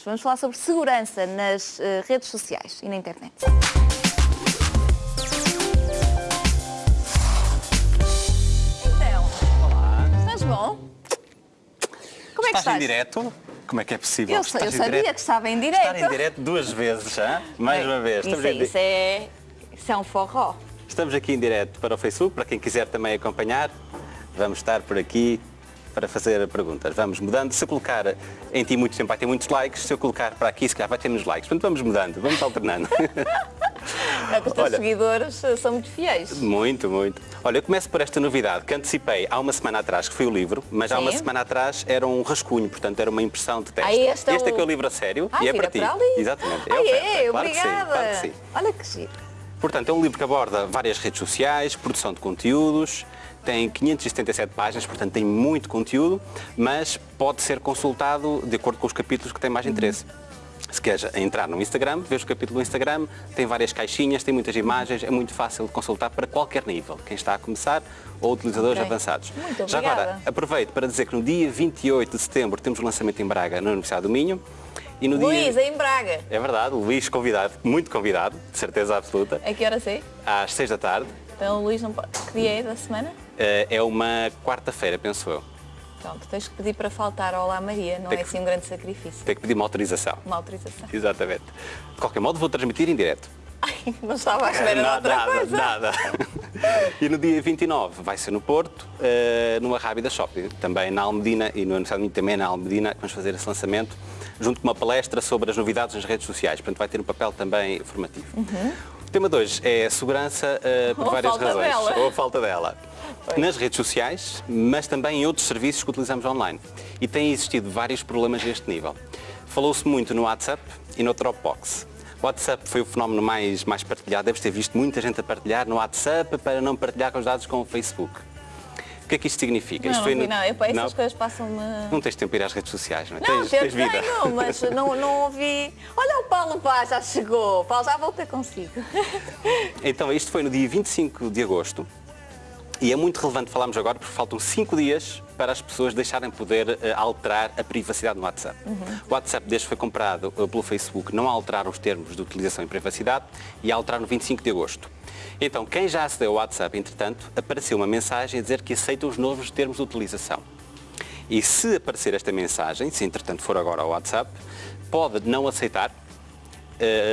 Vamos, vamos falar sobre segurança nas uh, redes sociais e na internet. Então, Olá. estás bom? Como é que Estás estás? em direto? Como é que é possível? Eu, eu sabia direto? que estava em direto. Estar em direto duas vezes, já? Mais uma vez. Isso, é, isso, é, isso é um forró. Estamos aqui em direto para o Facebook, para quem quiser também acompanhar. Vamos estar por aqui para fazer perguntas. Vamos mudando. Se eu colocar em ti muito tempo vai ter muitos likes, se eu colocar para aqui, se calhar vai ter menos likes. Portanto, vamos mudando, vamos alternando. É que os teus Olha. seguidores uh, são muito fiéis. Muito, muito. Olha, eu começo por esta novidade que antecipei há uma semana atrás, que foi o livro, mas há Sim. uma semana atrás era um rascunho, portanto era uma impressão de teste. Ah, este é é o- que é o livro a sério Ah, e é para ti. para ali. Exatamente. Ah, oferta. é? Claro que sim, Obrigada. claro que sim. Olha que giro. Portanto, é um livro que aborda várias redes sociais, produção de conteúdos, tem 577 páginas, portanto tem muito conteúdo, mas pode ser consultado de acordo com os capítulos que têm mais interesse. Se queres entrar no Instagram, vês o capítulo do Instagram, tem várias caixinhas, tem muitas imagens, é muito fácil de consultar para qualquer nível, quem está a começar ou utilizadores Ok. avançados. Muito Já agora, aproveito para dizer que no dia 28 de setembro temos o lançamento em Braga, na Universidade do Minho. E no Luís, dia... em Braga. É verdade, Luís convidado, muito convidado, de certeza absoluta, A que hora sei? às 6 da tarde. Então o Luís não pode... Que dia é da semana? Eh, É uma quarta-feira, penso eu. Pronto, tens que pedir para faltar ao Olá Maria, não Tem é que- assim um grande sacrifício. Tem que pedir uma autorização. Uma autorização. Exatamente. De qualquer modo, vou transmitir em direto. Ai, não estava à espera de nada, outra nada, coisa. nada. e no dia 29 vai ser no Porto, eh, numa Rábida Shopping, também na Almedina e no Universidade de também na Almedina, que vamos fazer esse lançamento, junto com uma palestra sobre as novidades nas redes sociais. Portanto, vai ter um papel também formativo. O tema de hoje é a segurança eh, por Ou várias razões. dela. Ou a falta dela. Pois. Nas redes sociais, mas também em outros serviços que utilizamos online. E têm existido vários problemas deste nível. Falou-se muito no WhatsApp e no Dropbox. O WhatsApp foi o fenómeno mais, mais partilhado. Deves ter visto muita gente a partilhar no WhatsApp para não partilhar com os dados com o Facebook. O que é que isto significa? Não, isto não foi não. Eu, essas não? coisas passam-me... Não tens tempo para ir às redes sociais, não é? Não, tens, tens vida. tenho, mas não, não ouvi... Olha o Paulo Paz, já chegou. Paulo, já voltei consigo. Então, isto foi no dia 25 de agosto e é muito relevante falarmos agora porque faltam 5 dias para as pessoas deixarem poder eh, alterar a privacidade no WhatsApp. O WhatsApp, desde que foi comprado eh, pelo Facebook, não alteraram os termos de utilização e privacidade e alteraram no 25 de agosto. Então, quem já acedeu ao WhatsApp, entretanto, apareceu uma mensagem a dizer que aceita os novos termos de utilização. E se aparecer esta mensagem, se entretanto for agora ao WhatsApp, pode não aceitar,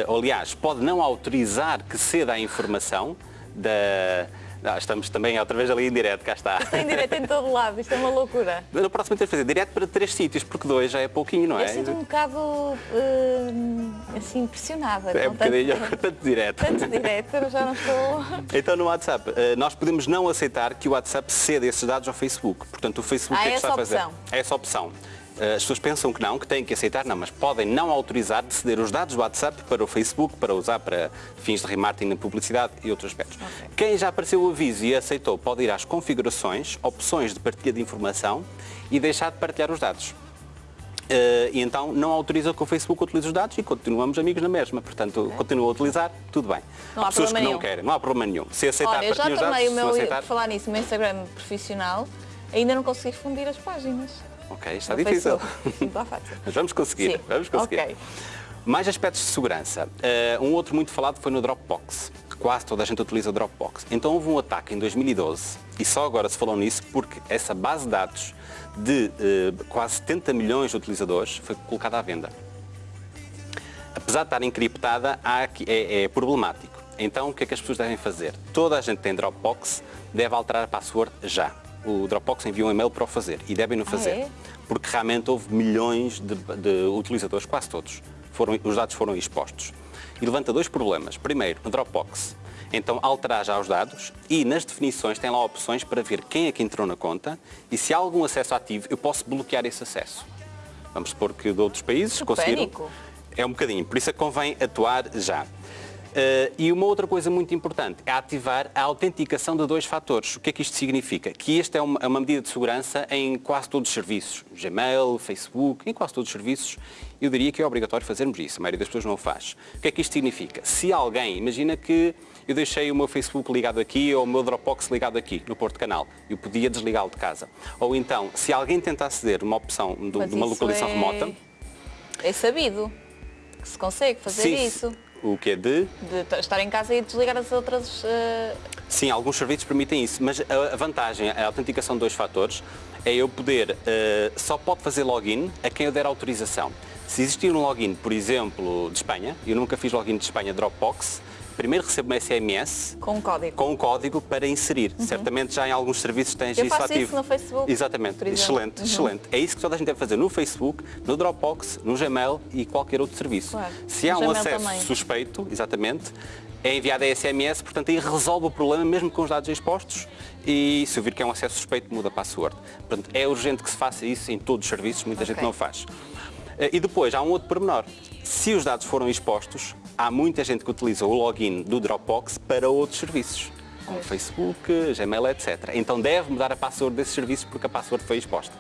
ou, aliás, pode não autorizar que ceda a informação da... Ah, estamos também outra vez ali em direto, cá está. Tem direito em todo lado, isto é uma loucura. No próximo temos de fazer direto para três sítios, porque dois já é pouquinho, não é? Eu sinto um bocado hum, assim impressionada. É um bocadinho tanto, tanto direto. tanto direto, eu já não estou... Então no WhatsApp, eh, nós podemos não aceitar que o WhatsApp ceda esses dados ao Facebook. Portanto, o Facebook que é que essa está a fazer? opção. Há essa opção. Eh, As pessoas pensam que não, que têm que aceitar, não, mas podem não autorizar de ceder os dados do WhatsApp para o Facebook, para usar para fins de remarketing na publicidade e outros aspectos. Ok. Quem já apareceu o aviso e aceitou pode ir às configurações, opções de partilha de informação e deixar de partilhar os dados. Eh, e então não autoriza que o Facebook utilize os dados e continuamos amigos na mesma. Portanto, continua a utilizar, tudo bem. Não há pessoas que problema não nenhum. querem, não há problema nenhum. Se aceitar, Olha, eu já os dados, o meu, aceitar, falar nisso, o meu Instagram profissional, ainda não consegui fundir as páginas. Ok, está No difícil. Não está fácil. Mas vamos conseguir, Sim, vamos conseguir. ok. Mais aspectos de segurança. Eh, um outro muito falado foi no Dropbox. Quase toda a gente utiliza o Dropbox. Então houve um ataque em 2012 e só agora se falou nisso porque essa base de dados de eh, quase 70 milhões de utilizadores foi colocada à venda. Apesar de estar encriptada, aqui- é, é problemático. Então o que é que as pessoas devem fazer? Toda a gente tem Dropbox, deve alterar a password já. O Dropbox enviou um e-mail para o fazer e devem o fazer. é? Porque realmente houve milhões de, de utilizadores, quase todos. Foram, os dados foram expostos. E levanta dois problemas. Primeiro, no Dropbox. Então alterar já os dados e nas definições tem lá opções para ver quem é que entrou na conta e se há algum acesso ativo, eu posso bloquear esse acesso. Vamos supor que de outros países Que conseguiram. pânico. É um bocadinho, por isso é que convém atuar já. Eh, e uma outra coisa muito importante é ativar a autenticação de dois fatores. O que é que isto significa? Que esta é uma, é uma medida de segurança em quase todos os serviços. Gmail, Facebook, em quase todos os serviços. Eu diria que é obrigatório fazermos isso. A maioria das pessoas não o faz. O que é que isto significa? Se alguém, imagina que eu deixei o meu Facebook ligado aqui ou o meu Dropbox ligado aqui, no Porto Canal. Eu podia desligá-lo de casa. Ou então, se alguém tenta aceder uma opção de, Mas de uma localização é- remota, É sabido que se consegue fazer Sim, isso. O que é de... De estar em casa e desligar as outras. eh, Sim, alguns serviços permitem isso, mas a vantagem, a autenticação de dois fatores, é eu poder, eh, só pode fazer login a quem eu der autorização. Se existir um login, por exemplo, de Espanha, eu nunca fiz login de Espanha Dropbox, primeiro recebo um SMS com um código. com um código para inserir. Certamente já em alguns serviços tens Uhum. Eu isso faço ativo. isso no Facebook, Exatamente, exemplo. Uhum. excelente, excelente. É isso que toda a gente deve fazer no Facebook, no Dropbox, no Gmail e qualquer outro serviço. Claro. Se há No um Gmail acesso também. suspeito, exatamente, é enviado a SMS, portanto aí resolve o problema mesmo com os dados expostos e se eu vir que é um acesso suspeito, muda a password. Portanto, é urgente que se faça isso em todos os serviços, muita gente Ok. não faz. Eh, E depois, há um outro pormenor. Se os dados foram expostos, há muita gente que utiliza o login do Dropbox para outros serviços, como Facebook, Gmail, etc. Então deve mudar a password desses serviços porque a password foi exposta.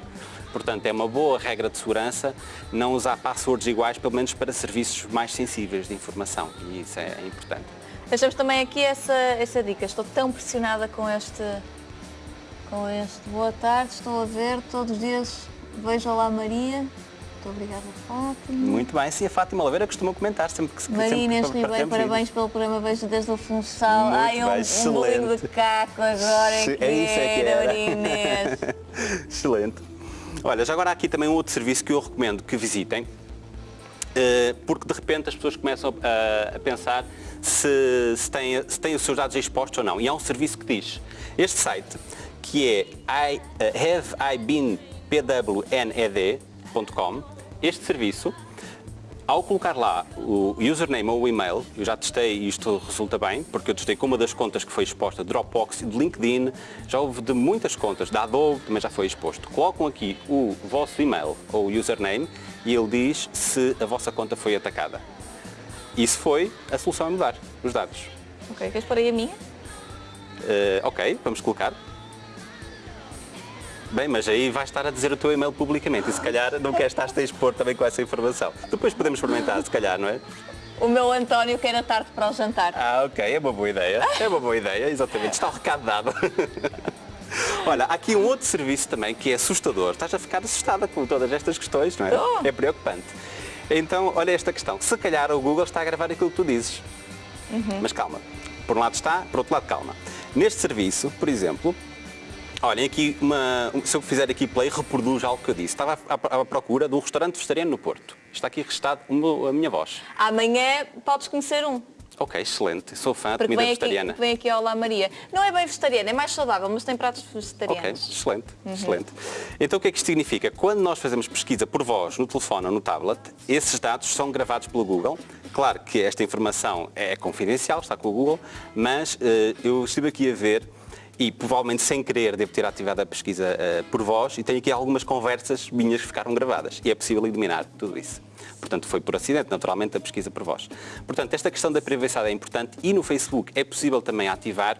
Portanto, é uma boa regra de segurança não usar passwords iguais, pelo menos para serviços mais sensíveis de informação. E isso é importante. Deixamos também aqui essa, essa dica. Estou tão pressionada com este. Com este. Boa tarde, estou a ver todos os dias. Vejo Olá Maria. Muito obrigada, Fátima. Muito bem. Sim, a Fátima Oliveira costuma comentar sempre que se Maria sempre que Inês Ribeiro, parabéns pelo programa Vejo desde o Funchal. Muito Ai, um, bem, um bolinho de excelente. caco agora é que, É isso é que era, era. Maria Inês. Excelente. Olha, já agora há aqui também um outro serviço que eu recomendo que visitem, eh, porque de repente as pessoas começam a, pensar se, se, têm, se têm os seus dados expostos ou não. E há um serviço que diz, este site, que é I, eh, este serviço, ao colocar lá o username ou o e-mail, eu já testei e isto resulta bem, porque eu testei com uma das contas que foi exposta, Dropbox, de LinkedIn, já houve de muitas contas, da Adobe também já foi exposto. Colocam aqui o vosso e-mail ou username e ele diz se a vossa conta foi atacada. E se foi, a solução é mudar os dados. ok, queres pôr aí a minha? Eh, ok, vamos colocar. Bem, mas aí vais estar a dizer o teu e-mail publicamente e se calhar não queres estar a expor também com essa informação. Depois podemos experimentar, se calhar, não é? O meu António quer a tarde para o jantar. Ah, ok, é uma boa ideia. É uma boa ideia, exatamente. Está o recado dado. Olha, há aqui um outro serviço também que é assustador. Estás a ficar assustada com todas estas questões, não é? Estou. É preocupante. Então, olha esta questão. Se calhar o Google está a gravar aquilo que tu dizes. Mas calma. Por um lado está, por outro lado calma. Neste serviço, por exemplo, olhem aqui, uma, se eu fizer aqui play, reproduz algo que eu disse. Estava à, à procura de um restaurante vegetariano no Porto. Está aqui registado a minha voz. Amanhã podes conhecer um. Ok, excelente. Sou fã de comida vem aqui, vegetariana. vem aqui ao Olá Maria. Não é bem vegetariano, é mais saudável, mas tem pratos Ok, vegetarianos. excelente, excelente. Então o que é que isto significa? Quando nós fazemos pesquisa por voz no telefone ou no tablet, esses dados são gravados pelo Google. Claro que esta informação é confidencial, está com o Google, mas eh, eu estive aqui a ver e provavelmente sem querer devo ter ativado a pesquisa eh, por voz e tenho aqui algumas conversas minhas que ficaram gravadas e é possível eliminar tudo isso. Portanto, foi por acidente, naturalmente, a pesquisa por voz. Portanto, esta questão da privacidade é importante e no Facebook é possível também ativar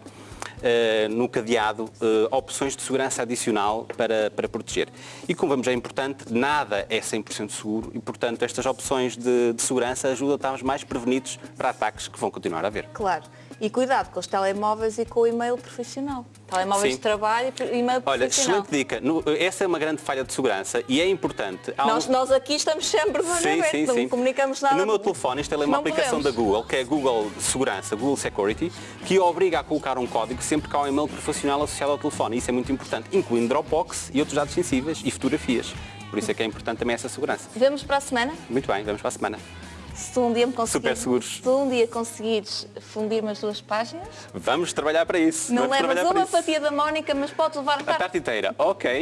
eh, no cadeado eh, opções de segurança adicional para, para proteger. E como vemos é importante, nada é 100% seguro e, portanto, estas opções de, de segurança ajudam a estarmos mais prevenidos para ataques que vão continuar a haver. Claro. E cuidado com os telemóveis e com o e-mail profissional. Telemóveis Sim. de trabalho e e-mail Olha, profissional. excelente dica. No- essa é uma grande falha de segurança e é importante. Há Nós, um- nós aqui estamos sempre olho Sim, sim, não sim. comunicamos nada. No meu telefone instalei uma Não aplicação da podemos. Google, que é Google Segurança, Google Security, que obriga a colocar um código sempre que há um e-mail profissional associado ao telefone. Isso é muito importante, incluindo Dropbox e outros dados sensíveis e fotografias. Por isso é que é importante também essa segurança. Vemos para a semana. Muito bem, vamos para a semana. Se tu um dia me conseguires. Se um dia conseguires fundir-me as duas páginas, Vamos trabalhar para isso. não vamos levas uma fatia da Mónica, mas podes levar A tarde inteira, ok.